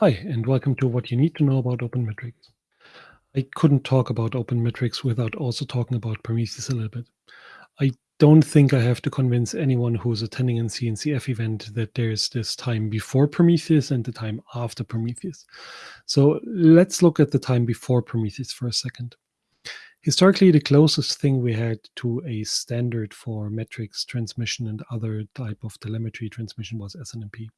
Hi, and welcome to what you need to know about OpenMetrics. I couldn't talk about OpenMetrics without also talking about Prometheus a little bit. I don't think I have to convince anyone who's attending an CNCF event that there's this time before Prometheus and the time after Prometheus. So let's look at the time before Prometheus for a second. Historically, the closest thing we had to a standard for metrics transmission and other type of telemetry transmission was SNMP.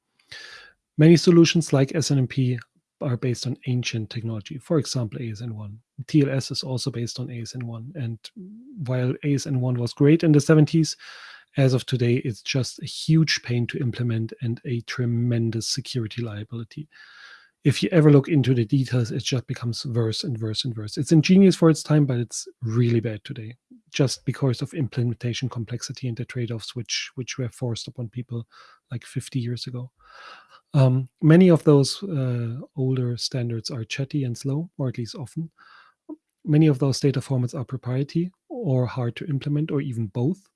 Many solutions like SNMP are based on ancient technology, for example, ASN1. TLS is also based on ASN1. And while ASN1 was great in the 70s, as of today, it's just a huge pain to implement and a tremendous security liability. If you ever look into the details, it just becomes worse and worse and worse. It's ingenious for its time, but it's really bad today, just because of implementation complexity and the trade-offs which which were forced upon people like 50 years ago. Um, many of those uh, older standards are chatty and slow, or at least often. Many of those data formats are proprietary or hard to implement, or even both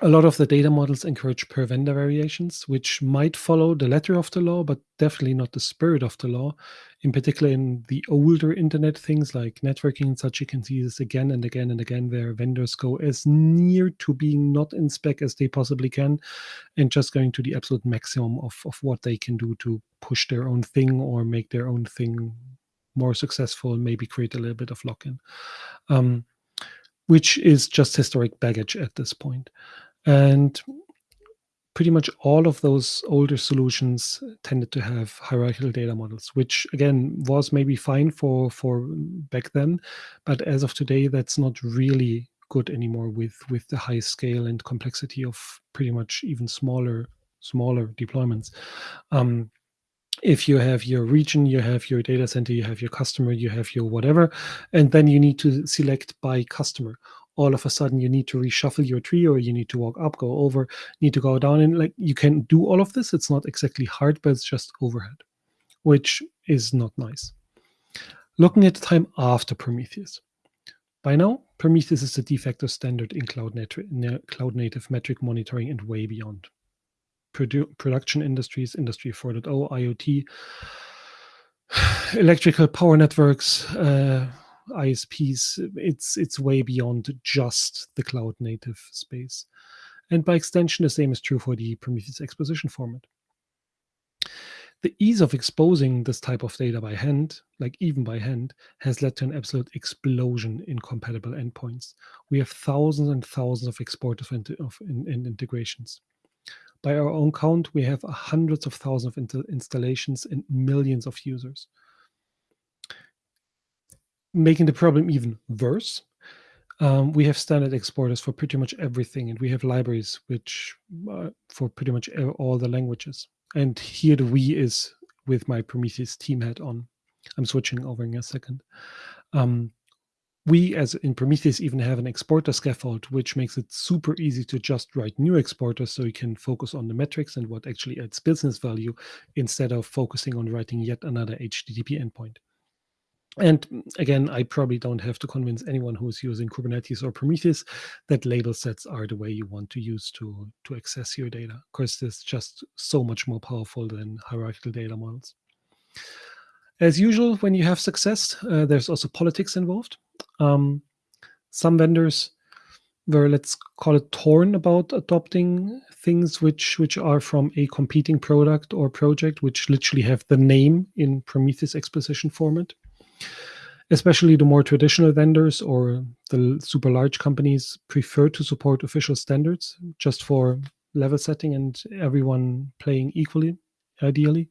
a lot of the data models encourage per vendor variations, which might follow the letter of the law, but definitely not the spirit of the law. In particular, in the older internet things like networking and such, you can see this again and again and again, where vendors go as near to being not in spec as they possibly can, and just going to the absolute maximum of, of what they can do to push their own thing or make their own thing more successful, maybe create a little bit of lock-in. Um, which is just historic baggage at this point. And pretty much all of those older solutions tended to have hierarchical data models, which again was maybe fine for for back then, but as of today, that's not really good anymore with with the high scale and complexity of pretty much even smaller smaller deployments. Um, if you have your region, you have your data center, you have your customer, you have your whatever, and then you need to select by customer all of a sudden you need to reshuffle your tree or you need to walk up, go over, need to go down. And like you can do all of this. It's not exactly hard, but it's just overhead, which is not nice. Looking at the time after Prometheus. By now, Prometheus is the de facto standard in cloud, cloud native metric monitoring and way beyond. Produ production industries, Industry 4.0, IoT, electrical power networks, uh, ISPs, it's it's way beyond just the cloud native space. And by extension, the same is true for the Prometheus exposition format. The ease of exposing this type of data by hand, like even by hand, has led to an absolute explosion in compatible endpoints. We have thousands and thousands of exporters of, in, integrations. By our own count, we have hundreds of thousands of installations and millions of users making the problem even worse, um, we have standard exporters for pretty much everything, and we have libraries which uh, for pretty much all the languages. And here the we is with my Prometheus team hat on. I'm switching over in a second. Um, we, as in Prometheus, even have an exporter scaffold, which makes it super easy to just write new exporters so you can focus on the metrics and what actually adds business value instead of focusing on writing yet another HTTP endpoint. And again, I probably don't have to convince anyone who's using Kubernetes or Prometheus that label sets are the way you want to use to, to access your data. Of course, it's just so much more powerful than hierarchical data models. As usual, when you have success, uh, there's also politics involved. Um, some vendors were, let's call it, torn about adopting things which which are from a competing product or project, which literally have the name in Prometheus exposition format especially the more traditional vendors or the super large companies prefer to support official standards just for level setting and everyone playing equally, ideally.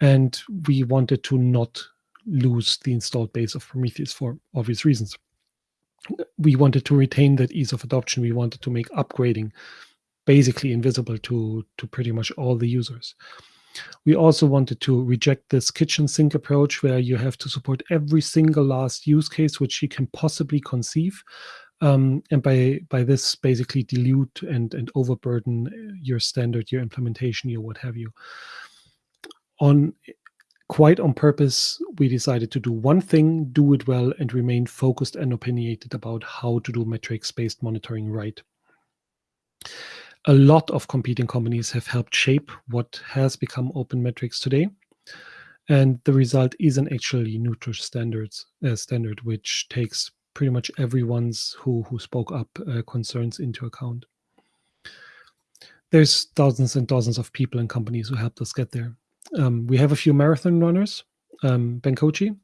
And we wanted to not lose the installed base of Prometheus for obvious reasons. We wanted to retain that ease of adoption. We wanted to make upgrading basically invisible to, to pretty much all the users. We also wanted to reject this kitchen sink approach where you have to support every single last use case which you can possibly conceive. Um, and by by this basically dilute and and overburden your standard, your implementation, your what have you. On quite on purpose, we decided to do one thing, do it well, and remain focused and opinionated about how to do metrics-based monitoring right. A lot of competing companies have helped shape what has become open metrics today. And the result is an actually neutral standards uh, standard, which takes pretty much everyone's who who spoke up uh, concerns into account. There's thousands and thousands of people and companies who helped us get there. Um, we have a few marathon runners, um, Ben Kochie,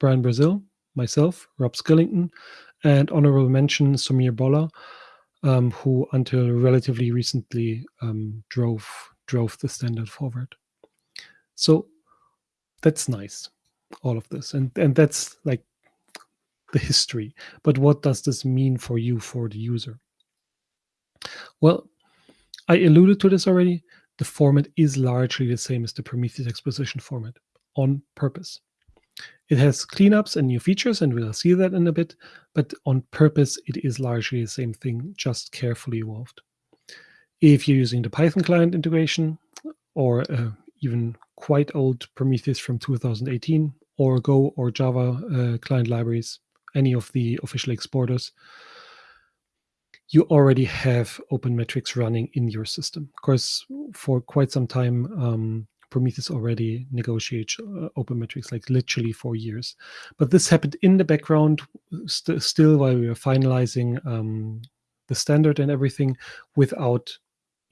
Brian Brazil, myself, Rob Skillington, and honorable mention Sumeer Bhola, um, who until relatively recently um, drove drove the standard forward. So that's nice, all of this, and and that's like the history. But what does this mean for you, for the user? Well, I alluded to this already. The format is largely the same as the Prometheus exposition format on purpose. It has cleanups and new features, and we'll see that in a bit, but on purpose, it is largely the same thing, just carefully evolved. If you're using the Python client integration, or uh, even quite old Prometheus from 2018, or Go or Java uh, client libraries, any of the official exporters, you already have open metrics running in your system. Of course, for quite some time, um, Prometheus already negotiates uh, open metrics like literally for years. But this happened in the background st still while we were finalizing um, the standard and everything without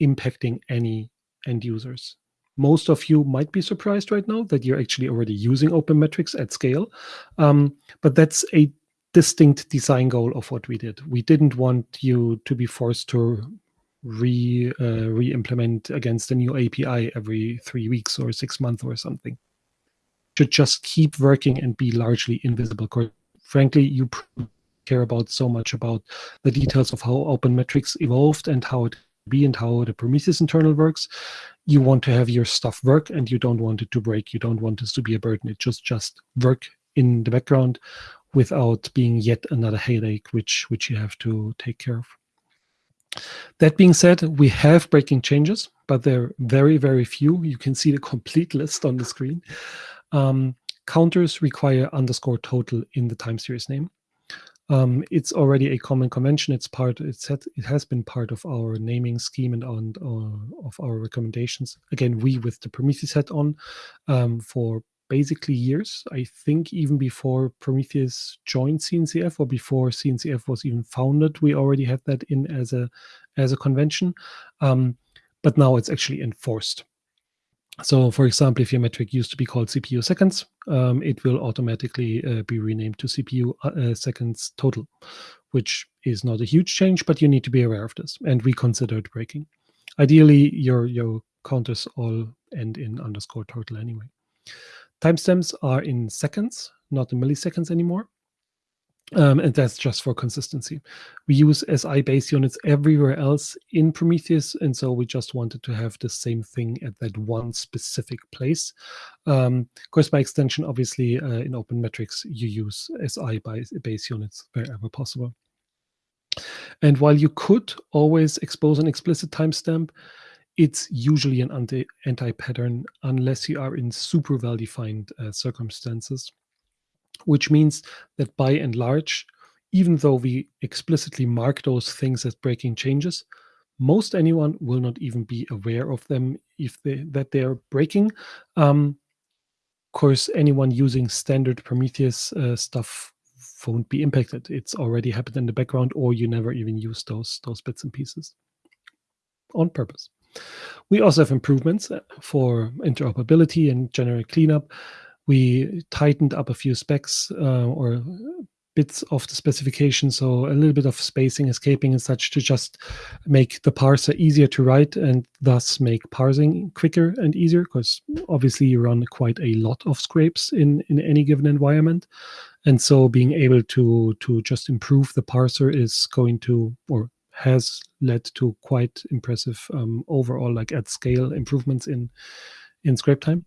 impacting any end users. Most of you might be surprised right now that you're actually already using open metrics at scale. Um, but that's a distinct design goal of what we did. We didn't want you to be forced to re uh, re-implement against a new API every three weeks or six months or something. Should just keep working and be largely invisible. Frankly, you care about so much about the details of how open metrics evolved and how it be and how the Prometheus internal works. You want to have your stuff work and you don't want it to break. You don't want this to be a burden. It just just work in the background without being yet another headache which which you have to take care of. That being said, we have breaking changes, but they're very, very few. You can see the complete list on the screen. Um, counters require underscore total in the time series name. Um, it's already a common convention. It's part. It's had, it has been part of our naming scheme and on uh, of our recommendations. Again, we with the Prometheus hat on um, for basically years. I think even before Prometheus joined CNCF or before CNCF was even founded, we already had that in as a as a convention. Um, but now it's actually enforced. So, for example, if your metric used to be called CPU seconds, um, it will automatically uh, be renamed to CPU uh, uh, seconds total, which is not a huge change, but you need to be aware of this. And we considered breaking. Ideally, your your counters all end in underscore total anyway. Timestamps are in seconds, not in milliseconds anymore. Um, and that's just for consistency. We use SI base units everywhere else in Prometheus, and so we just wanted to have the same thing at that one specific place. Um, of course, by extension, obviously, uh, in Open Metrics, you use SI base units wherever possible. And while you could always expose an explicit timestamp, it's usually an anti, anti-pattern unless you are in super well-defined uh, circumstances, which means that by and large, even though we explicitly mark those things as breaking changes, most anyone will not even be aware of them if they that they are breaking. Um, of course, anyone using standard Prometheus uh, stuff won't be impacted. It's already happened in the background, or you never even use those those bits and pieces on purpose. We also have improvements uh, for interoperability and general cleanup. We tightened up a few specs uh, or bits of the specification, so a little bit of spacing, escaping and such to just make the parser easier to write and thus make parsing quicker and easier because obviously you run quite a lot of scrapes in, in any given environment. And so being able to, to just improve the parser is going to, or has led to quite impressive um, overall, like at scale improvements in in scrape time.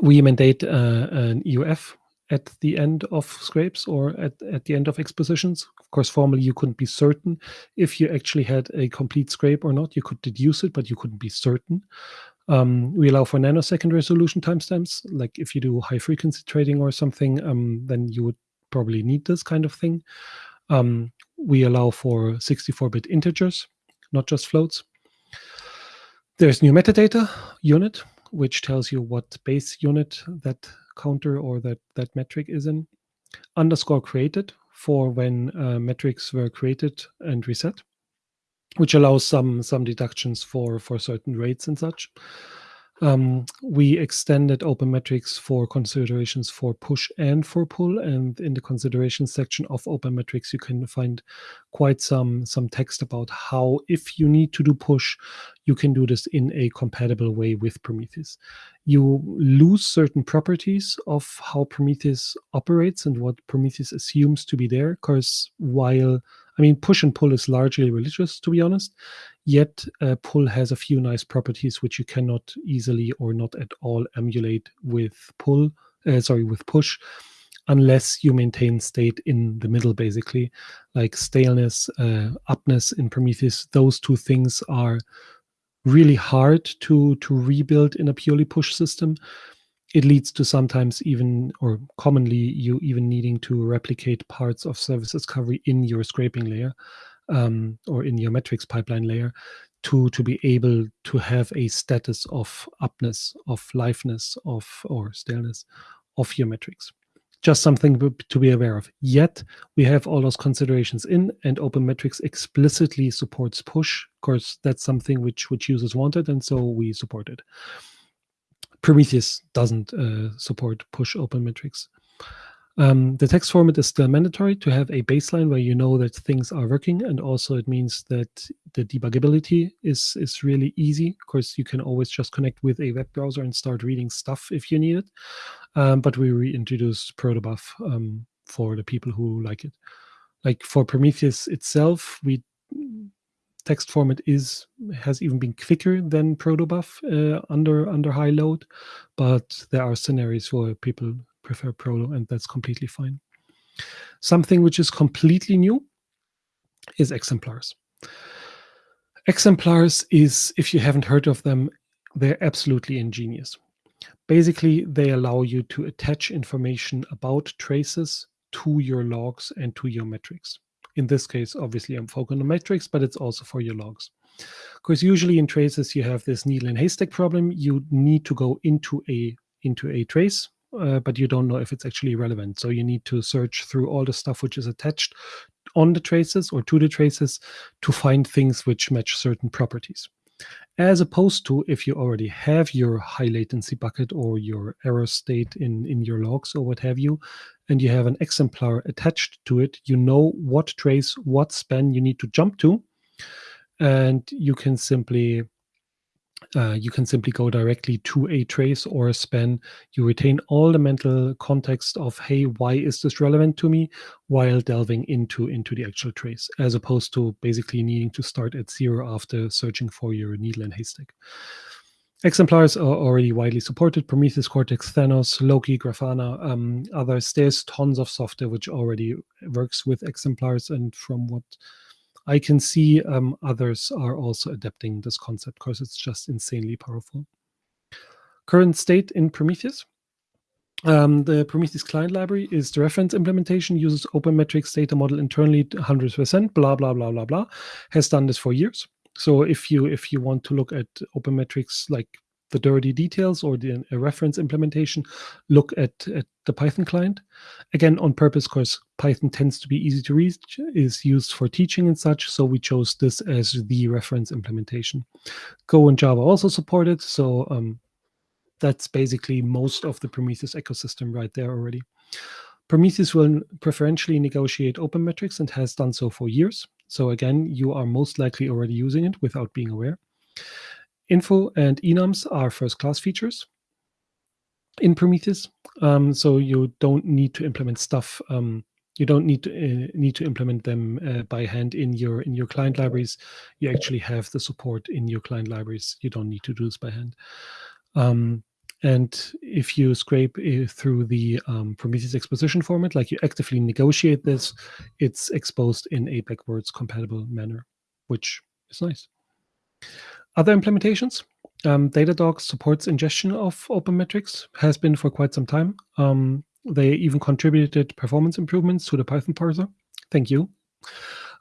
We mandate uh, an EOF at the end of scrapes or at, at the end of expositions. Of course, formally you couldn't be certain if you actually had a complete scrape or not. You could deduce it, but you couldn't be certain. Um, we allow for nanosecond resolution timestamps. Like if you do high frequency trading or something, um, then you would probably need this kind of thing. Um, we allow for 64-bit integers, not just floats. There's new metadata unit, which tells you what base unit that counter or that, that metric is in. Underscore created for when uh, metrics were created and reset, which allows some some deductions for for certain rates and such. Um, we extended open metrics for considerations for push and for pull. And in the considerations section of open metrics, you can find quite some, some text about how, if you need to do push, you can do this in a compatible way with Prometheus. You lose certain properties of how Prometheus operates and what Prometheus assumes to be there, because while I mean, push and pull is largely religious, to be honest. Yet uh, pull has a few nice properties which you cannot easily or not at all emulate with pull. Uh, sorry, with push, unless you maintain state in the middle, basically, like staleness, uh, upness in Prometheus. Those two things are really hard to to rebuild in a purely push system it leads to sometimes even or commonly you even needing to replicate parts of service discovery in your scraping layer um, or in your metrics pipeline layer to to be able to have a status of upness of liveness of or staleness of your metrics. Just something to be aware of. Yet we have all those considerations in and open metrics explicitly supports push of course that's something which which users wanted and so we support it Prometheus doesn't uh, support push open metrics. Um, the text format is still mandatory to have a baseline where you know that things are working, and also it means that the debuggability is is really easy. Of course, you can always just connect with a web browser and start reading stuff if you need it. Um, but we reintroduced protobuf um, for the people who like it. Like for Prometheus itself, we text format is has even been quicker than protobuf uh, under under high load, but there are scenarios where people prefer proto, and that's completely fine. Something which is completely new is exemplars. Exemplars is, if you haven't heard of them, they're absolutely ingenious. Basically, they allow you to attach information about traces to your logs and to your metrics. In this case, obviously, I'm focusing on metrics, but it's also for your logs. Because usually in traces, you have this needle and haystack problem. You need to go into a into a trace, uh, but you don't know if it's actually relevant. So you need to search through all the stuff which is attached on the traces or to the traces to find things which match certain properties as opposed to if you already have your high latency bucket or your error state in, in your logs or what have you, and you have an exemplar attached to it, you know what trace, what span you need to jump to, and you can simply uh, you can simply go directly to a trace or a span. You retain all the mental context of, hey, why is this relevant to me, while delving into, into the actual trace, as opposed to basically needing to start at zero after searching for your needle and haystack. Exemplars are already widely supported, Prometheus, Cortex, Thanos, Loki, Grafana, um, others. There's tons of software which already works with exemplars, and from what I can see um, others are also adapting this concept because it's just insanely powerful. Current state in Prometheus. Um, the Prometheus client library is the reference implementation, uses OpenMetrics data model internally 100%, blah, blah, blah, blah, blah. Has done this for years. So if you if you want to look at OpenMetrics like the dirty details or the reference implementation, look at, at the Python client. Again, on purpose, because Python tends to be easy to read, is used for teaching and such. So we chose this as the reference implementation. Go and Java also supported. So um, that's basically most of the Prometheus ecosystem right there already. Prometheus will preferentially negotiate open metrics and has done so for years. So again, you are most likely already using it without being aware. Info and enums are first class features in Prometheus. Um, so you don't need to implement stuff. Um, you don't need to uh, need to implement them uh, by hand in your in your client libraries. You actually have the support in your client libraries. You don't need to do this by hand. Um, and if you scrape uh, through the um, Prometheus exposition format, like you actively negotiate this, it's exposed in a backwards compatible manner, which is nice. Other implementations, um, Datadog supports ingestion of open metrics, has been for quite some time. Um, they even contributed performance improvements to the Python parser. Thank you.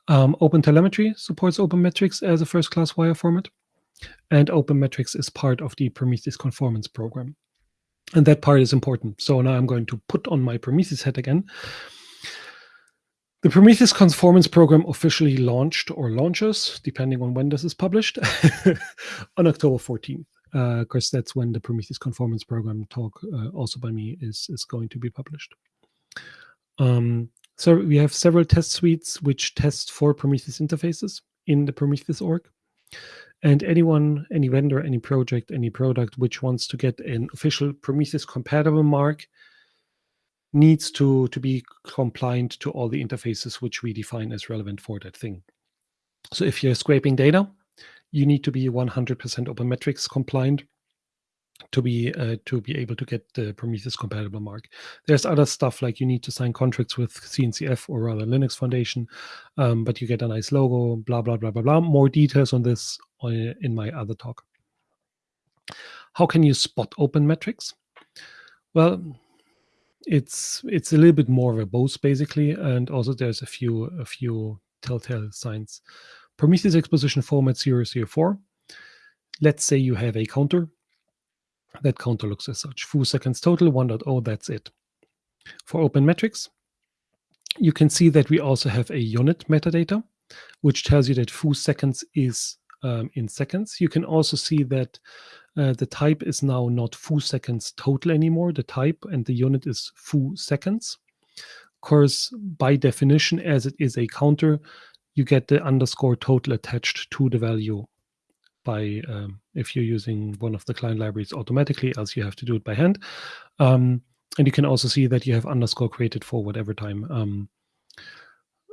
Um, OpenTelemetry supports open metrics as a first-class wire format. and Open Metrics is part of the Prometheus Conformance Program. And that part is important. So now I'm going to put on my Prometheus hat again. The Prometheus Conformance Program officially launched or launches, depending on when this is published, on October 14th. Because uh, that's when the Prometheus Conformance Program talk, uh, also by me, is, is going to be published. Um, so we have several test suites which test for Prometheus interfaces in the Prometheus org. And anyone, any vendor, any project, any product which wants to get an official Prometheus compatible mark needs to, to be compliant to all the interfaces which we define as relevant for that thing. So if you're scraping data, you need to be 100% Open Metrics compliant to be uh, to be able to get the Prometheus compatible mark. There's other stuff like you need to sign contracts with CNCF or rather Linux Foundation, um, but you get a nice logo, blah, blah, blah, blah, blah. More details on this uh, in my other talk. How can you spot open metrics? Well, it's it's a little bit more both basically, and also there's a few a few telltale signs. Prometheus exposition format 004. Let's say you have a counter that counter looks as such. Foo seconds total, 1.0, that's it. For open metrics, you can see that we also have a unit metadata, which tells you that foo seconds is um, in seconds. You can also see that uh, the type is now not foo seconds total anymore. The type and the unit is foo seconds. Of course, by definition, as it is a counter, you get the underscore total attached to the value by um, if you're using one of the client libraries automatically, else you have to do it by hand. Um, and you can also see that you have underscore created for whatever time. Um,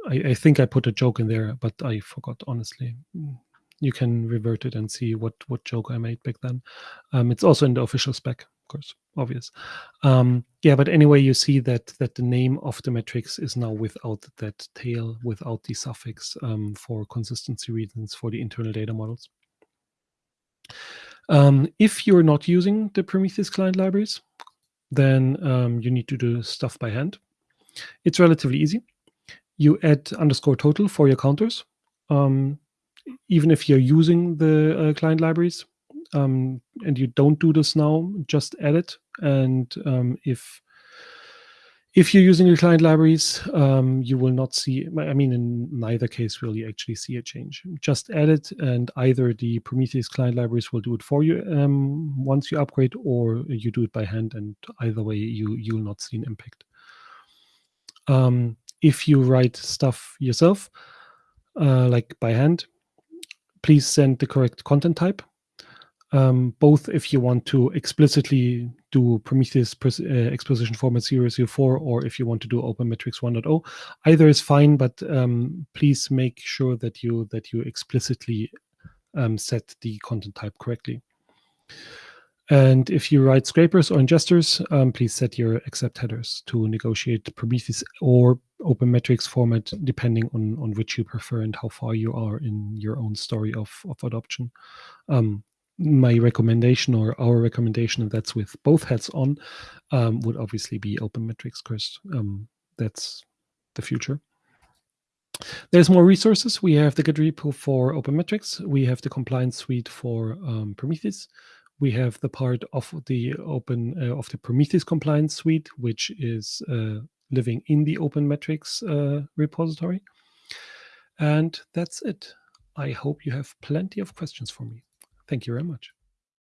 I, I, think I put a joke in there, but I forgot, honestly. You can revert it and see what, what joke I made back then. Um, it's also in the official spec, of course, obvious. Um, yeah, but anyway, you see that that the name of the matrix is now without that tail, without the suffix um, for consistency reasons for the internal data models. Um, if you're not using the Prometheus client libraries, then um, you need to do stuff by hand. It's relatively easy. You add underscore total for your counters. Um, even if you're using the uh, client libraries um, and you don't do this now, just add it. And um, if if you're using the client libraries, um, you will not see, I mean, in neither case will you actually see a change. Just add it and either the Prometheus client libraries will do it for you um, once you upgrade or you do it by hand and either way you, you'll not see an impact. Um, if you write stuff yourself, uh, like by hand, please send the correct content type um, both if you want to explicitly do Prometheus uh, exposition format 004 or if you want to do Open Metrics 1.0. Either is fine, but um, please make sure that you that you explicitly um, set the content type correctly. And if you write scrapers or ingesters, um, please set your accept headers to negotiate Prometheus or Open Metrics format, depending on, on which you prefer and how far you are in your own story of, of adoption. Um, my recommendation or our recommendation, and that's with both hats on, um, would obviously be open metrics because um, that's the future. There's more resources. We have the Git repo for open metrics. We have the compliance suite for um, Prometheus. We have the part of the open uh, of the Prometheus compliance suite, which is uh, living in the open metrics uh, repository. And that's it. I hope you have plenty of questions for me. Thank you very much.